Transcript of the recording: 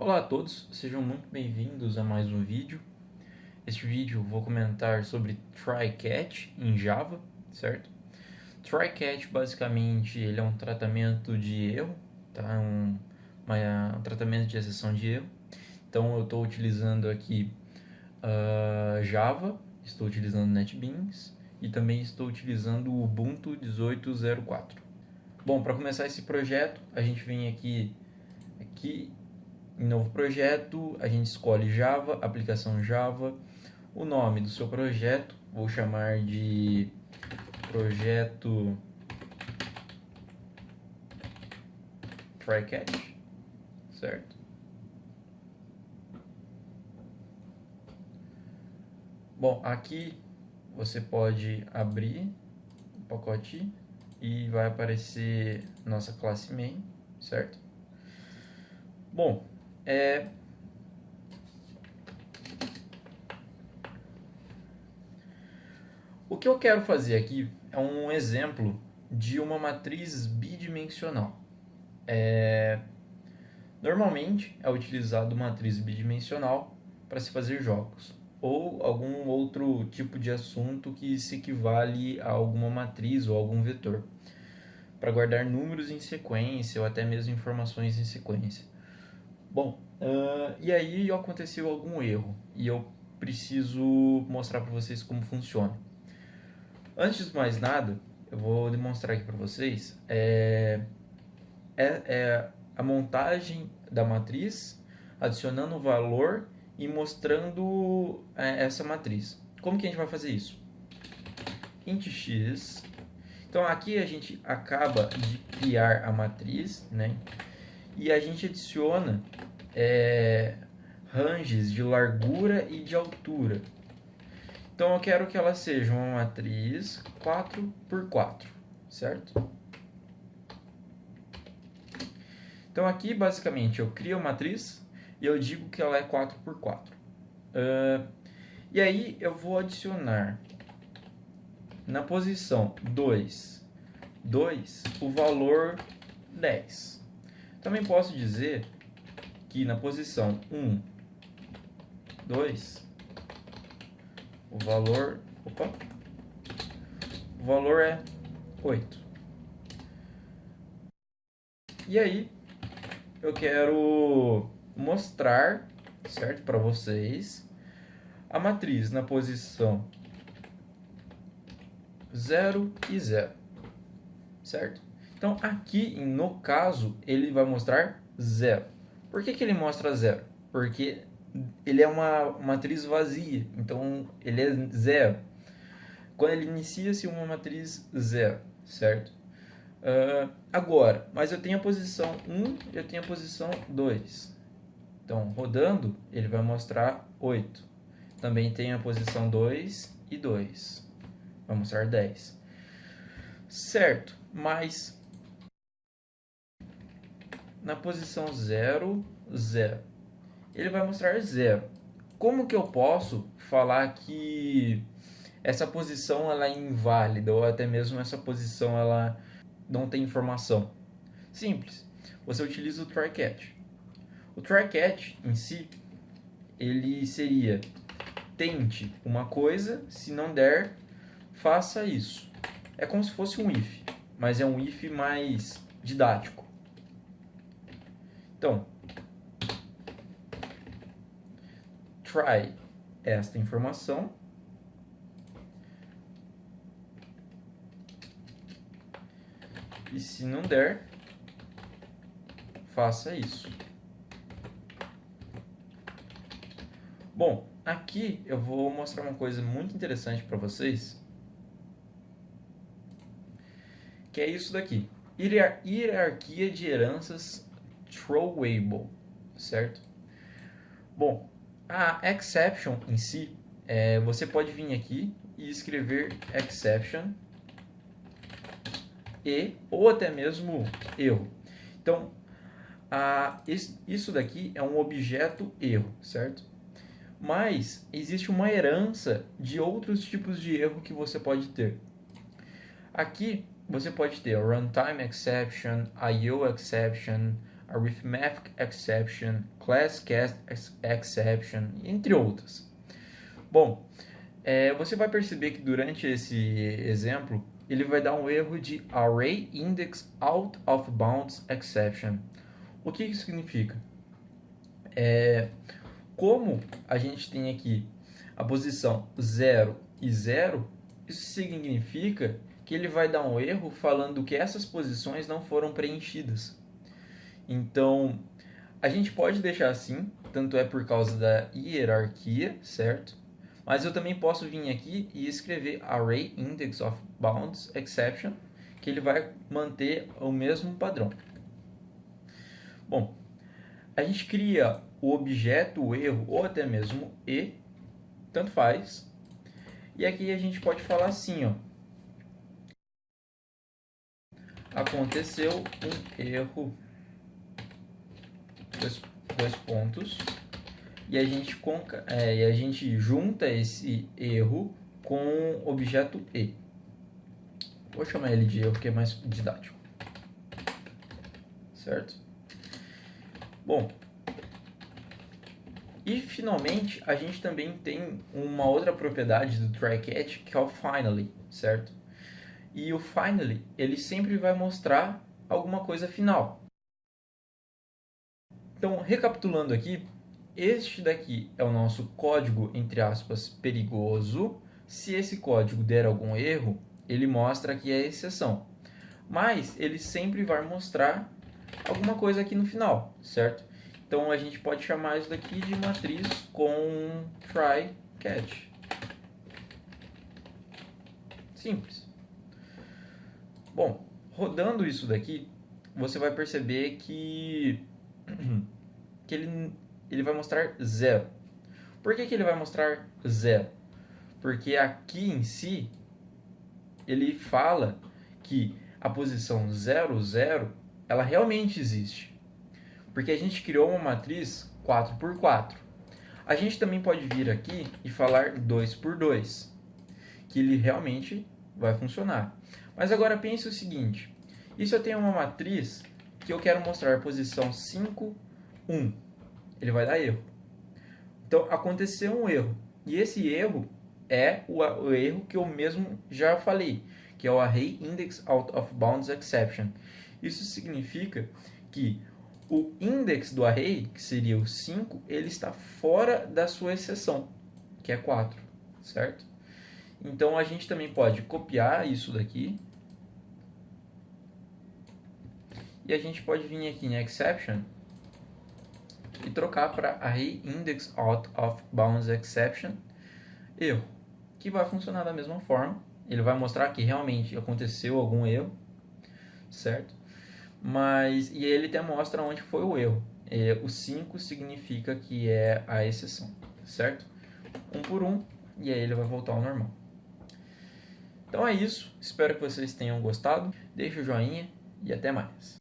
Olá a todos, sejam muito bem-vindos a mais um vídeo. Este vídeo vou comentar sobre try-catch em Java, certo? Try-catch basicamente ele é um tratamento de erro, tá? Um, uma, um tratamento de exceção de erro. Então eu estou utilizando aqui uh, Java, estou utilizando NetBeans e também estou utilizando o Ubuntu 18.04. Bom, para começar esse projeto, a gente vem aqui, aqui em novo projeto, a gente escolhe Java, aplicação Java, o nome do seu projeto, vou chamar de projeto trycatch, certo? Bom, aqui você pode abrir o pacote e vai aparecer nossa classe main, certo? Bom, é... O que eu quero fazer aqui é um exemplo de uma matriz bidimensional. É... Normalmente é utilizado matriz bidimensional para se fazer jogos ou algum outro tipo de assunto que se equivale a alguma matriz ou algum vetor para guardar números em sequência ou até mesmo informações em sequência. Bom, uh, e aí aconteceu algum erro e eu preciso mostrar para vocês como funciona. Antes de mais nada, eu vou demonstrar aqui para vocês é, é, é, a montagem da matriz, adicionando o valor e mostrando é, essa matriz. Como que a gente vai fazer isso? int x. Então aqui a gente acaba de criar a matriz, né? E a gente adiciona é, ranges de largura e de altura. Então eu quero que ela seja uma matriz 4 por 4, certo? Então aqui basicamente eu crio a matriz e eu digo que ela é 4 por 4. Uh, e aí eu vou adicionar na posição 2, 2 o valor 10. Também posso dizer que na posição 1, 2, o valor, opa, o valor é 8. E aí, eu quero mostrar, certo, para vocês, a matriz na posição 0 e 0, certo? Então, aqui, no caso, ele vai mostrar zero. Por que, que ele mostra zero? Porque ele é uma matriz vazia, então ele é zero. Quando ele inicia-se uma matriz zero, certo? Uh, agora, mas eu tenho a posição 1 e eu tenho a posição 2. Então, rodando, ele vai mostrar 8. Também tem a posição 2 e 2. Vai mostrar 10. Certo, mas na posição 0, 0. Ele vai mostrar 0. Como que eu posso falar que essa posição ela é inválida ou até mesmo essa posição ela não tem informação? Simples. Você utiliza o try catch. O try catch em si ele seria tente uma coisa, se não der, faça isso. É como se fosse um if, mas é um if mais didático. Então, try esta informação. E se não der, faça isso. Bom, aqui eu vou mostrar uma coisa muito interessante para vocês. Que é isso daqui. Hierarquia de heranças throwable, certo? Bom, a exception em si, é, você pode vir aqui e escrever exception e ou até mesmo erro. Então, a, isso daqui é um objeto erro, certo? Mas existe uma herança de outros tipos de erro que você pode ter. Aqui você pode ter runtime exception, IO exception, arithmetic exception, class cast exception, entre outras. Bom, é, você vai perceber que durante esse exemplo ele vai dar um erro de array index out of bounds exception. O que isso significa? É, como a gente tem aqui a posição 0 e 0, isso significa que ele vai dar um erro falando que essas posições não foram preenchidas. Então, a gente pode deixar assim, tanto é por causa da hierarquia, certo? Mas eu também posso vir aqui e escrever array index of bounds exception, que ele vai manter o mesmo padrão. Bom, a gente cria o objeto, o erro, ou até mesmo e, tanto faz. E aqui a gente pode falar assim, ó, aconteceu um erro, dois, dois pontos, e a, gente conca, é, e a gente junta esse erro com o objeto E. Vou chamar ele de erro, que é mais didático. Certo? Bom, e finalmente a gente também tem uma outra propriedade do try-catch que é o finally, certo? e o finally ele sempre vai mostrar alguma coisa final. Então, recapitulando aqui, este daqui é o nosso código, entre aspas, perigoso. Se esse código der algum erro, ele mostra que é exceção. Mas ele sempre vai mostrar alguma coisa aqui no final, certo? Então a gente pode chamar isso daqui de matriz com try catch. Simples. Bom, rodando isso daqui, você vai perceber que, que ele, ele vai mostrar zero. Por que, que ele vai mostrar zero? Porque aqui em si, ele fala que a posição 0, 0, ela realmente existe. Porque a gente criou uma matriz 4 por 4. A gente também pode vir aqui e falar 2 por 2, que ele realmente vai funcionar. Mas agora pense o seguinte, e se eu tenho uma matriz que eu quero mostrar a posição 5, 1, ele vai dar erro. Então, aconteceu um erro, e esse erro é o, o erro que eu mesmo já falei, que é o Array Index Out of Bounds Exception. Isso significa que o index do array, que seria o 5, ele está fora da sua exceção, que é 4, certo? Então, a gente também pode copiar isso daqui E a gente pode vir aqui em exception e trocar para array index out of bounds exception erro, que vai funcionar da mesma forma. Ele vai mostrar que realmente aconteceu algum erro, certo? Mas e ele até mostra onde foi o erro. E, o 5 significa que é a exceção, certo? Um por um e aí ele vai voltar ao normal. Então é isso. Espero que vocês tenham gostado. Deixe o joinha e até mais.